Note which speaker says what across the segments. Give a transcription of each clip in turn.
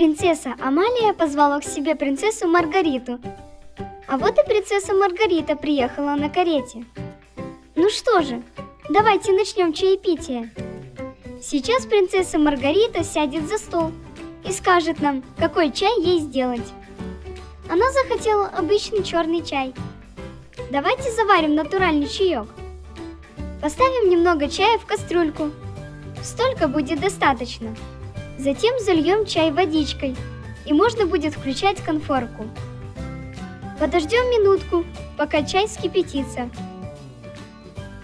Speaker 1: Принцесса Амалия позвала к себе принцессу Маргариту. А вот и принцесса Маргарита приехала на карете. Ну что же, давайте начнем чаепитие. Сейчас принцесса Маргарита сядет за стол и скажет нам, какой чай ей сделать. Она захотела обычный черный чай. Давайте заварим натуральный чаек. Поставим немного чая в кастрюльку. Столько будет достаточно. Затем зальем чай водичкой, и можно будет включать конфорку. Подождем минутку, пока чай вскипятится.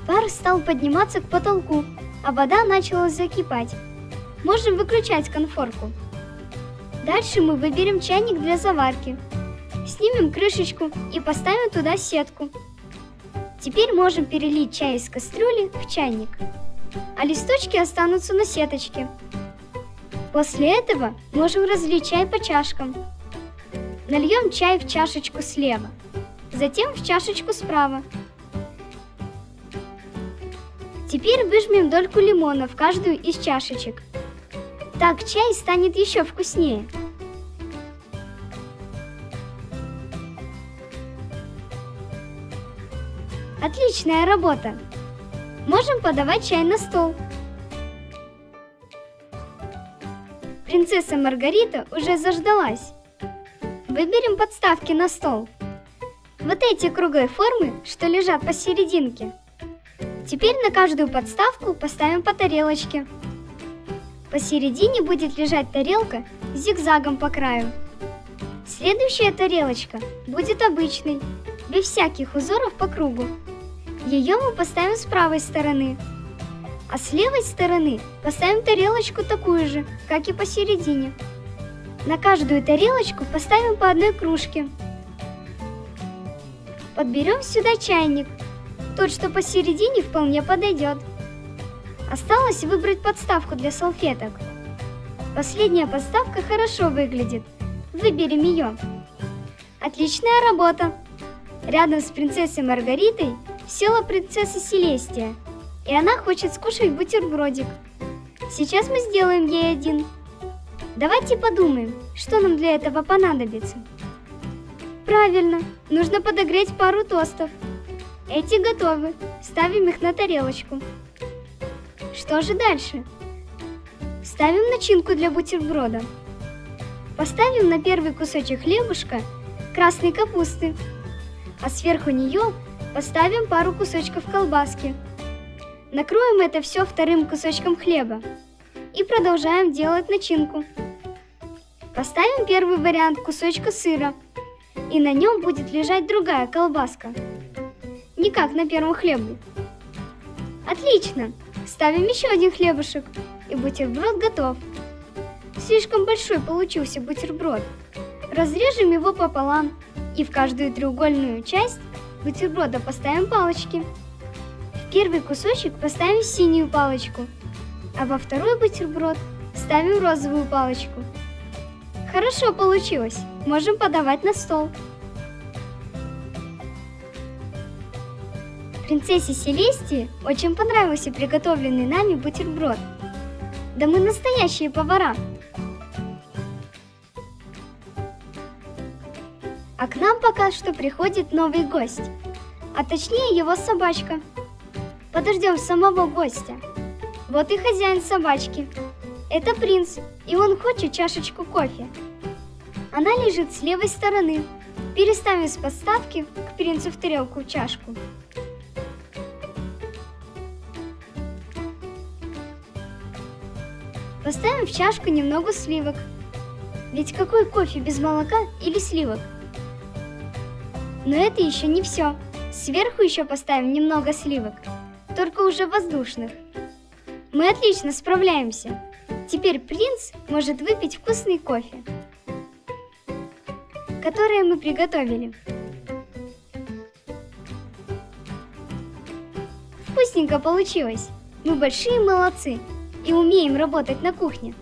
Speaker 1: Пар стал подниматься к потолку, а вода начала закипать. Можем выключать конфорку. Дальше мы выберем чайник для заварки. Снимем крышечку и поставим туда сетку. Теперь можем перелить чай из кастрюли в чайник, а листочки останутся на сеточке. После этого можем разлить чай по чашкам. Нальем чай в чашечку слева, затем в чашечку справа. Теперь выжмем дольку лимона в каждую из чашечек. Так чай станет еще вкуснее. Отличная работа! Можем подавать чай на стол. Принцесса Маргарита уже заждалась. Выберем подставки на стол. Вот эти круглые формы, что лежат посерединке. Теперь на каждую подставку поставим по тарелочке. Посередине будет лежать тарелка с зигзагом по краю. Следующая тарелочка будет обычной, без всяких узоров по кругу. Ее мы поставим с правой стороны, а с левой стороны поставим тарелочку такую же, как и посередине. На каждую тарелочку поставим по одной кружке. Подберем сюда чайник. Тот, что посередине, вполне подойдет. Осталось выбрать подставку для салфеток. Последняя подставка хорошо выглядит. Выберем ее. Отличная работа! Рядом с принцессой Маргаритой села принцесса Селестия – и она хочет скушать бутербродик. Сейчас мы сделаем ей один. Давайте подумаем, что нам для этого понадобится. Правильно, нужно подогреть пару тостов. Эти готовы, ставим их на тарелочку. Что же дальше? Ставим начинку для бутерброда. Поставим на первый кусочек хлебушка красной капусты, а сверху нее поставим пару кусочков колбаски. Накроем это все вторым кусочком хлеба и продолжаем делать начинку. Поставим первый вариант кусочка сыра, и на нем будет лежать другая колбаска. Не как на первом хлебе. Отлично! Ставим еще один хлебушек, и бутерброд готов. Слишком большой получился бутерброд. Разрежем его пополам, и в каждую треугольную часть бутерброда поставим палочки первый кусочек поставим синюю палочку, а во второй бутерброд ставим розовую палочку. Хорошо получилось, можем подавать на стол. Принцессе Селестии очень понравился приготовленный нами бутерброд. Да мы настоящие повара. А к нам пока что приходит новый гость, а точнее его собачка – Подождем самого гостя. Вот и хозяин собачки. Это принц, и он хочет чашечку кофе. Она лежит с левой стороны. Переставим с подставки к принцу в тарелку чашку. Поставим в чашку немного сливок. Ведь какой кофе без молока или сливок? Но это еще не все. Сверху еще поставим немного сливок только уже воздушных. Мы отлично справляемся. Теперь принц может выпить вкусный кофе, который мы приготовили. Вкусненько получилось. Мы большие молодцы и умеем работать на кухне.